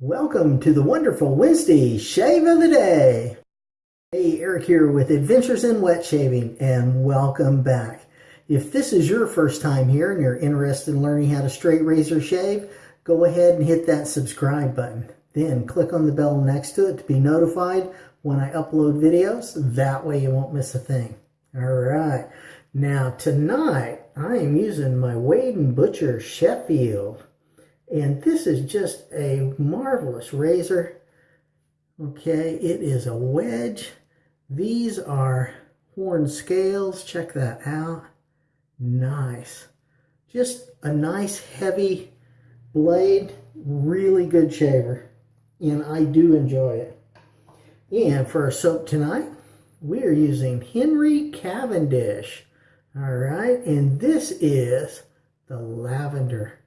Welcome to the wonderful Wednesday Shave of the Day. Hey, Eric here with Adventures in Wet Shaving and welcome back. If this is your first time here and you're interested in learning how to straight razor shave, go ahead and hit that subscribe button. Then click on the bell next to it to be notified when I upload videos. That way you won't miss a thing. All right. Now tonight I am using my Wade & Butcher Sheffield. And this is just a marvelous razor. Okay, it is a wedge. These are horn scales. Check that out. Nice. Just a nice heavy blade. Really good shaver. And I do enjoy it. And for our soap tonight, we are using Henry Cavendish. All right, and this is the lavender.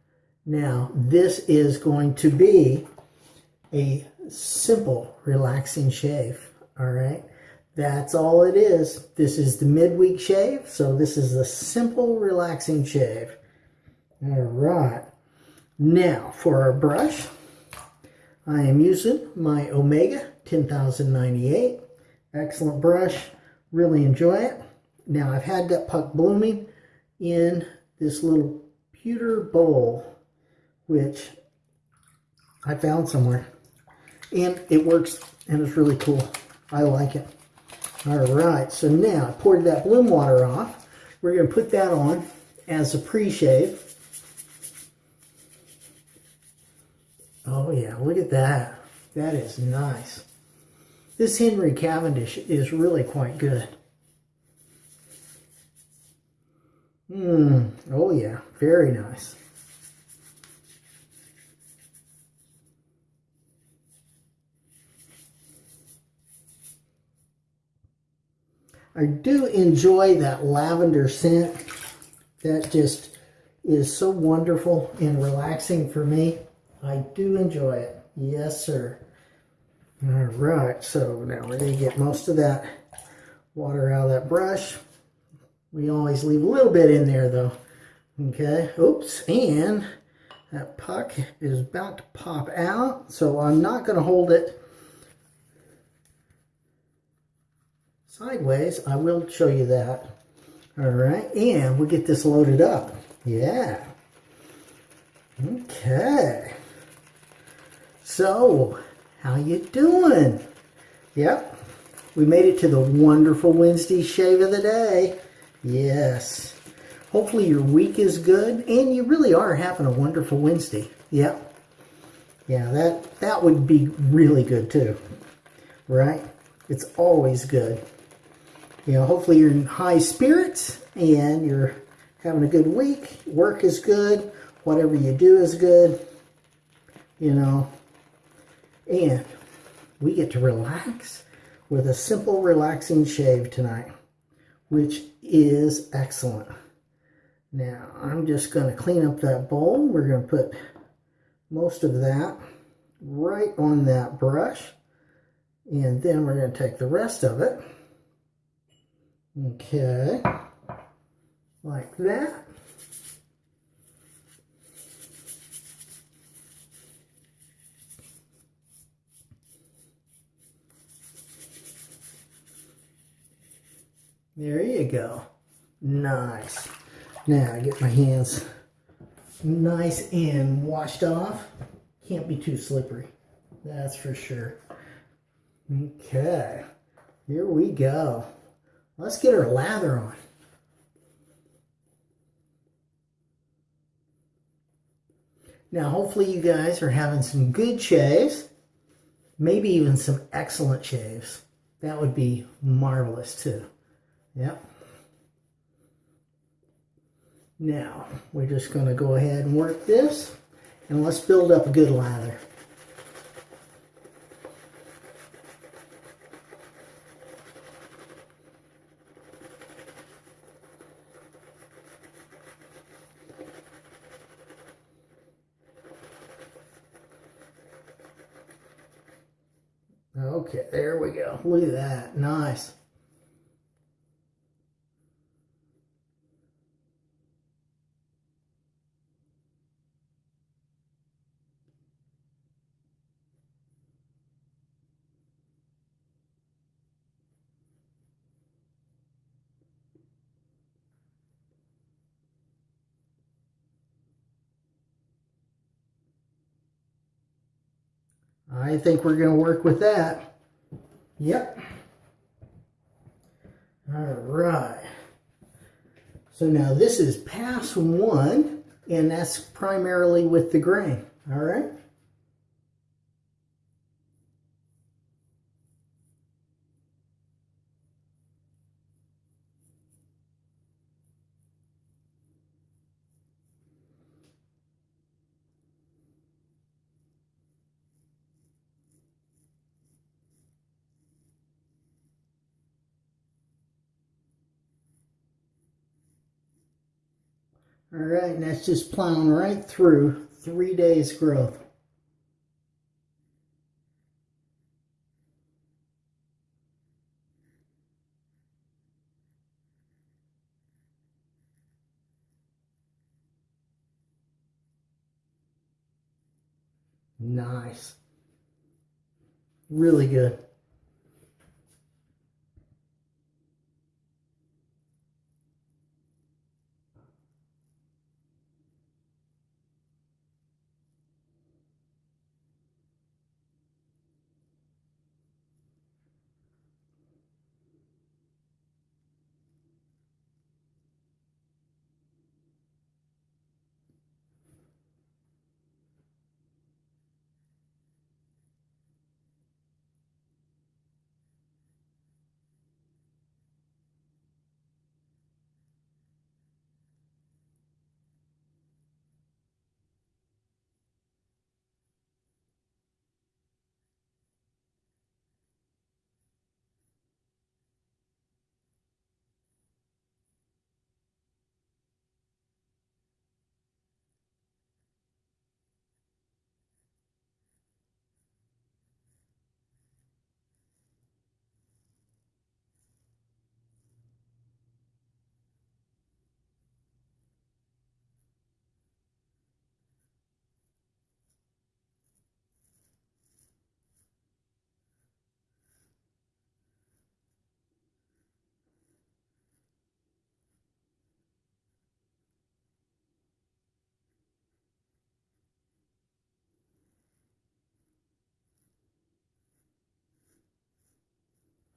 Now, this is going to be a simple, relaxing shave, all right? That's all it is. This is the midweek shave, so this is a simple, relaxing shave. All right. Now, for our brush, I am using my Omega 10098. Excellent brush. Really enjoy it. Now, I've had that puck blooming in this little pewter bowl which I found somewhere. And it works and it's really cool. I like it. All right, so now I poured that bloom water off. We're going to put that on as a pre-shave. Oh yeah, look at that. That is nice. This Henry Cavendish is really quite good. Mmm, oh yeah, very nice. I do enjoy that lavender scent. That just is so wonderful and relaxing for me. I do enjoy it. Yes, sir. All right, so now we're going to get most of that water out of that brush. We always leave a little bit in there, though. Okay, oops, and that puck is about to pop out, so I'm not going to hold it sideways. I will show you that. All right, and we'll get this loaded up. Yeah. Okay. So, how you doing? Yep. We made it to the wonderful Wednesday shave of the day. Yes. Hopefully your week is good and you really are having a wonderful Wednesday. Yep. Yeah, that, that would be really good too. Right? It's always good you know, hopefully you're in high spirits and you're having a good week. Work is good. Whatever you do is good. You know, and we get to relax with a simple, relaxing shave tonight, which is excellent. Now, I'm just going to clean up that bowl. We're going to put most of that right on that brush. And then we're going to take the rest of it Okay, like that. There you go. Nice. Now I get my hands nice and washed off. Can't be too slippery. That's for sure. Okay. Here we go. Let's get her lather on. Now, hopefully you guys are having some good shaves, maybe even some excellent shaves. That would be marvelous too. Yep. Now, we're just going to go ahead and work this, and let's build up a good lather. Look at that. Nice. I think we're going to work with that. Yep. All right. So now this is pass one, and that's primarily with the grain. All right. All right, and that's just plowing right through three days growth. Nice. Really good.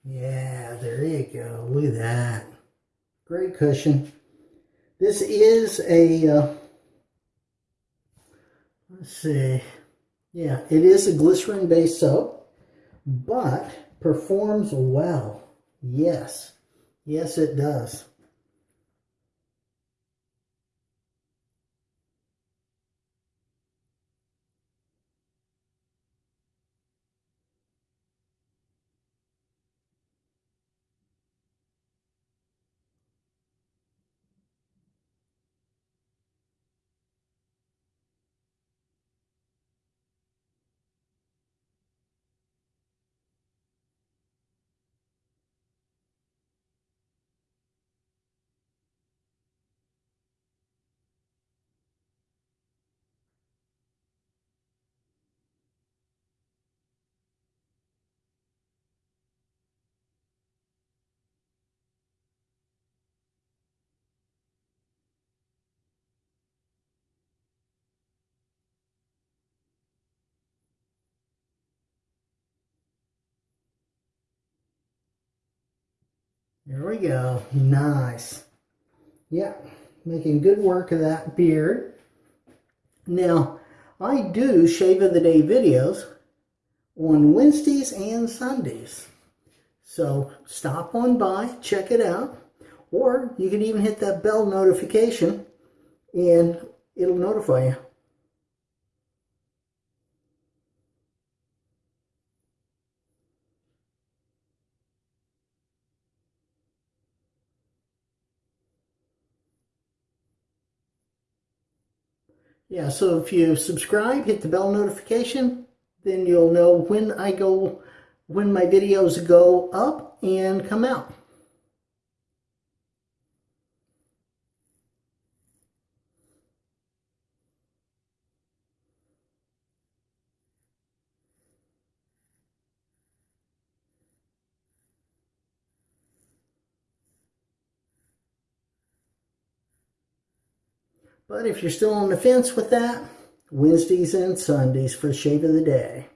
Yeah, there you go. Look at that. Great cushion. This is a, uh, let's see, yeah, it is a glycerin-based soap, but performs well. Yes, yes it does. There we go. Nice. Yeah, making good work of that beard. Now, I do Shave of the Day videos on Wednesdays and Sundays. So stop on by, check it out. Or you can even hit that bell notification and it'll notify you. Yeah, so if you subscribe, hit the bell notification, then you'll know when I go, when my videos go up and come out. But if you're still on the fence with that, Wednesdays and Sundays for the Shave of the Day.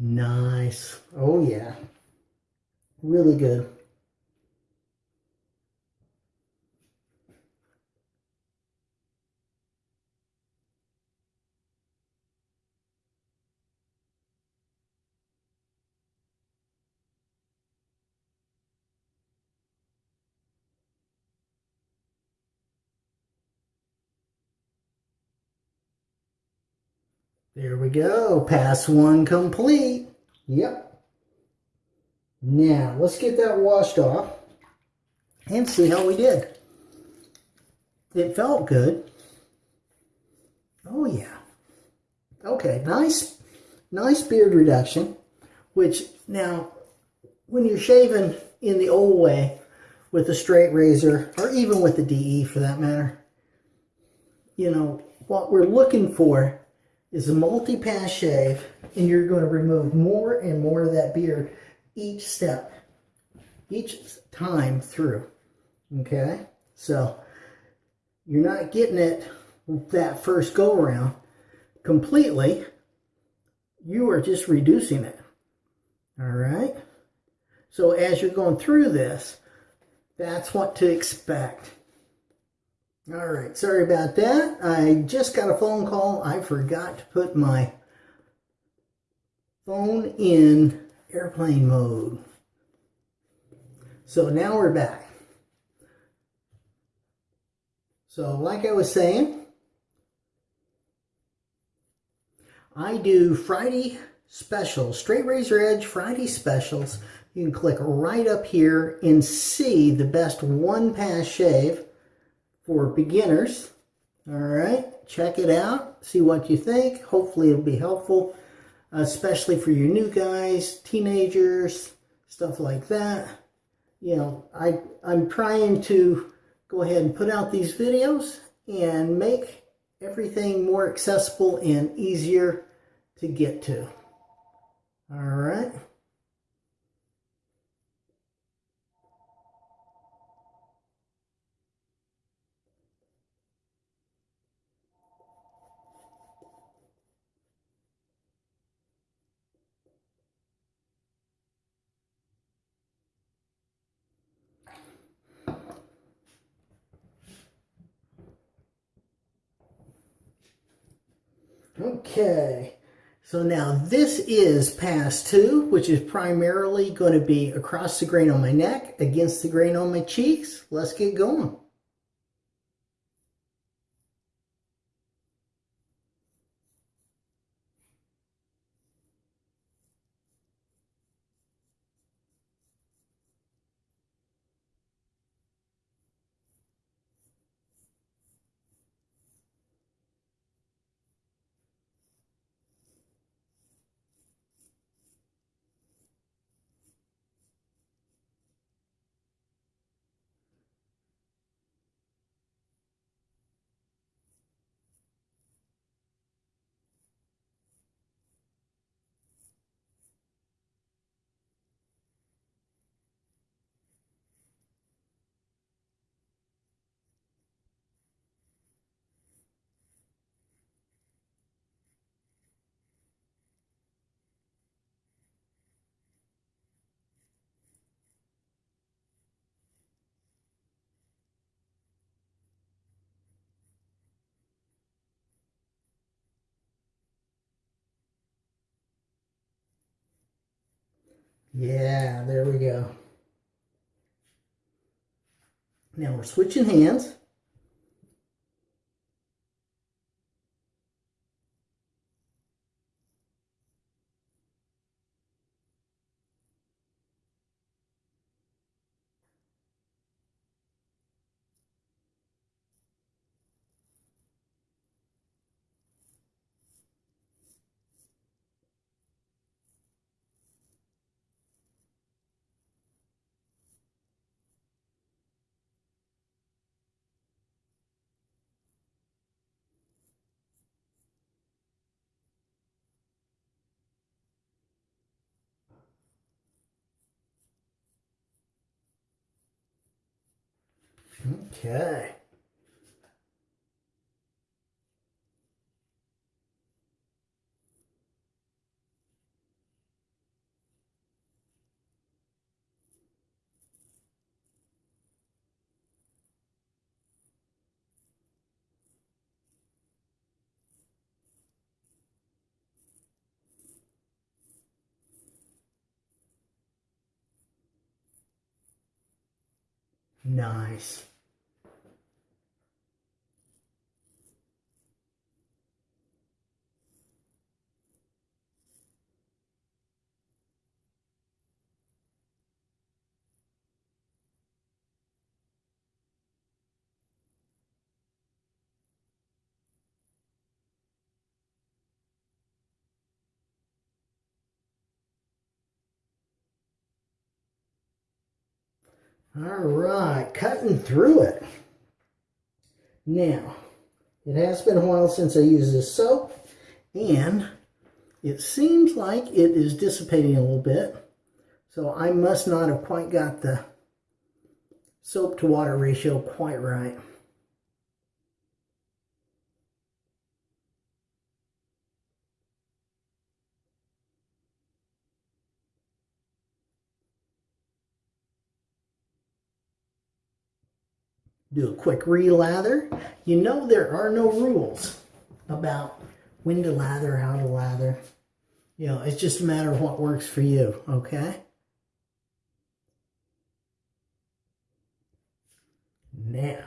Nice. Oh, yeah. Really good. There we go. Pass one complete. Yep. Now, let's get that washed off and see how we did. It felt good. Oh, yeah. Okay, nice, nice beard reduction, which now, when you're shaving in the old way with a straight razor, or even with the DE for that matter, you know, what we're looking for is a multi-pass shave and you're going to remove more and more of that beard each step, each time through. Okay? So you're not getting it that first go around completely. You are just reducing it. All right? So as you're going through this, that's what to expect. All right, sorry about that. I just got a phone call. I forgot to put my phone in airplane mode. So now we're back. So like I was saying, I do Friday specials, straight razor edge Friday specials. You can click right up here and see the best one pass shave for beginners. All right, check it out, see what you think. Hopefully it'll be helpful, especially for your new guys, teenagers, stuff like that. You know, I, I'm trying to go ahead and put out these videos and make everything more accessible and easier to get to. All right. Okay, so now this is pass two, which is primarily going to be across the grain on my neck, against the grain on my cheeks. Let's get going. Yeah, there we go. Now we're switching hands. Okay. Nice. All right, cutting through it. Now, it has been a while since I used this soap, and it seems like it is dissipating a little bit. So I must not have quite got the soap to water ratio quite right. Do a quick relather. You know there are no rules about when to lather, how to lather. You know, it's just a matter of what works for you, okay? Now,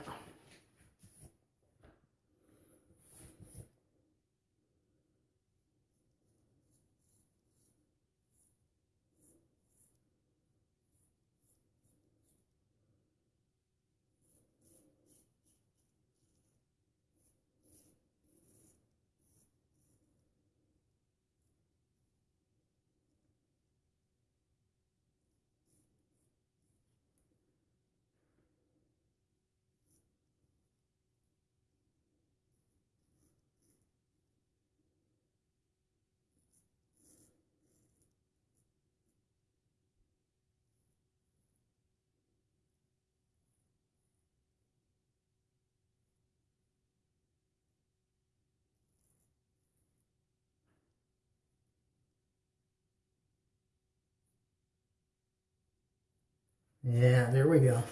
Yeah, there we go.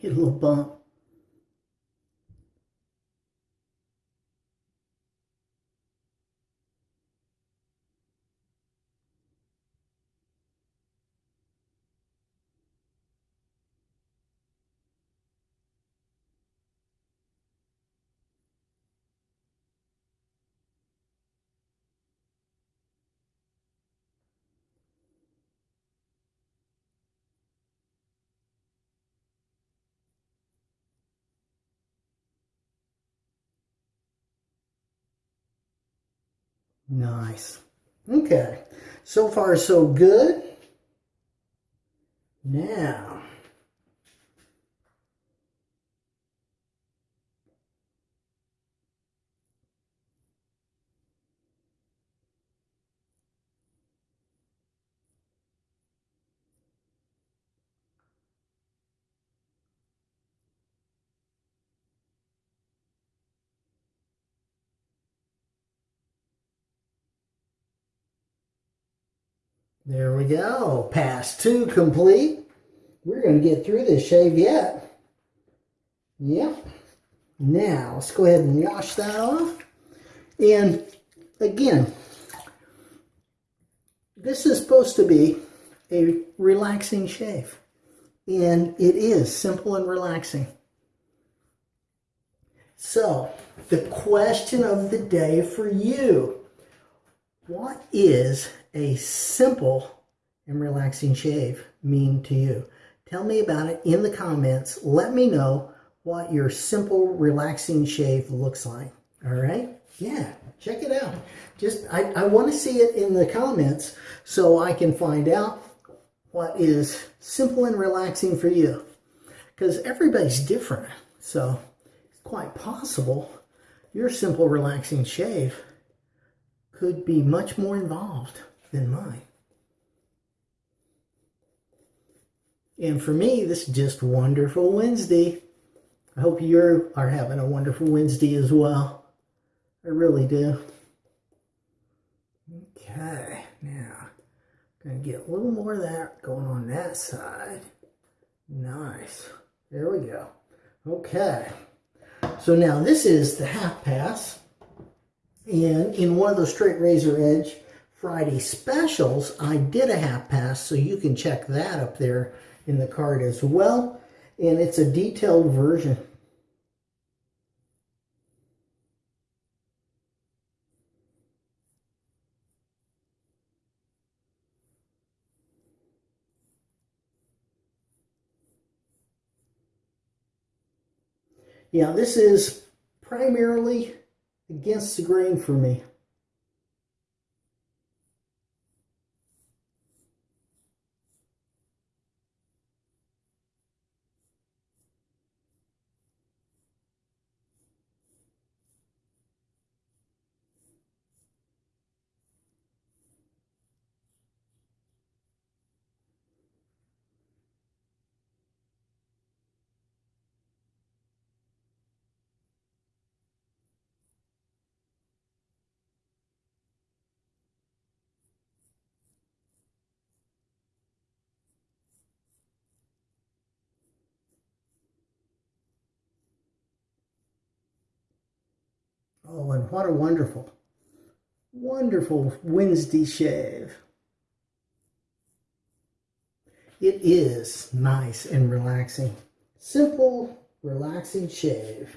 Hit a little bump. Nice. Okay. So far, so good. Now, There we go. Pass two complete. We're going to get through this shave yet. Yep. Now, let's go ahead and wash that off. And again, this is supposed to be a relaxing shave. And it is simple and relaxing. So, the question of the day for you. What is a simple and relaxing shave mean to you? Tell me about it in the comments. Let me know what your simple, relaxing shave looks like. All right? Yeah, check it out. Just, I, I want to see it in the comments so I can find out what is simple and relaxing for you. Because everybody's different. So it's quite possible your simple, relaxing shave could be much more involved than mine. And for me, this is just wonderful Wednesday. I hope you are having a wonderful Wednesday as well. I really do. Okay, now, I'm gonna get a little more of that going on that side. Nice. There we go. Okay. So now this is the half pass. And in one of those straight razor edge Friday specials, I did a half pass. So you can check that up there in the card as well. And it's a detailed version. Yeah, this is primarily against the grain for me. Oh, what a wonderful, wonderful Wednesday shave. It is nice and relaxing. Simple, relaxing shave.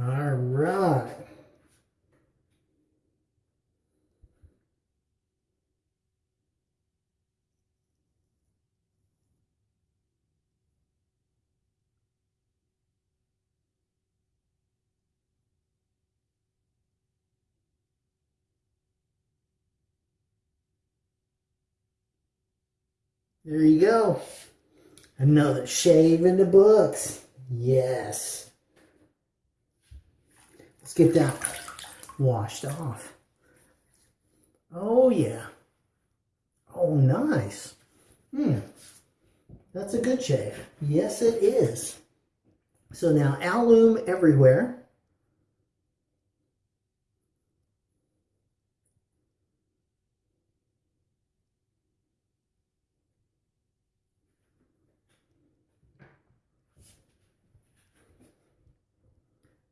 All right. There you go. Another shave in the books. Yes. Let's get that washed off. Oh, yeah. Oh, nice. Hmm. That's a good shave. Yes, it is. So now alum everywhere.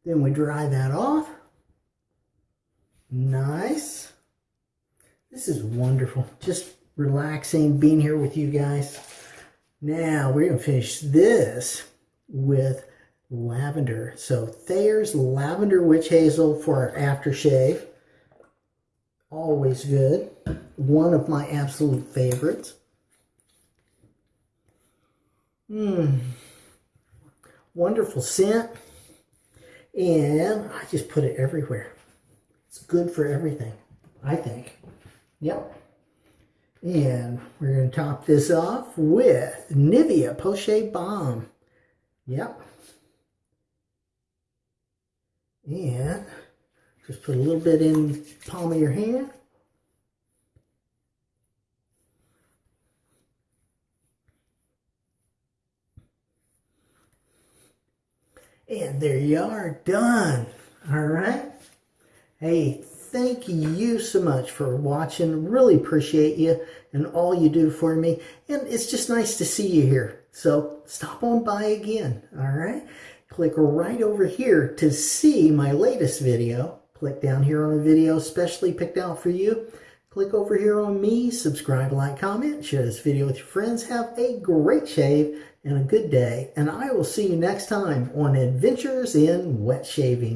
Then we dry that off. Nice. This is wonderful. Just relaxing being here with you guys. Now we're going to finish this with lavender. So Thayer's Lavender Witch Hazel for our aftershave. Always good. One of my absolute favorites. Mmm. Wonderful scent. And I just put it everywhere. It's good for everything, I think. Yep. And we're going to top this off with Nivea Post Balm. Yep. And just put a little bit in palm of your hand. And there you are, done. All right. Hey, thank you so much for watching. Really appreciate you and all you do for me. And it's just nice to see you here. So stop on by again. All right. Click right over here to see my latest video. Click down here on a video specially picked out for you. Click over here on me, subscribe, like, comment, share this video with your friends. Have a great shave and a good day. And I will see you next time on Adventures in Wet Shaving.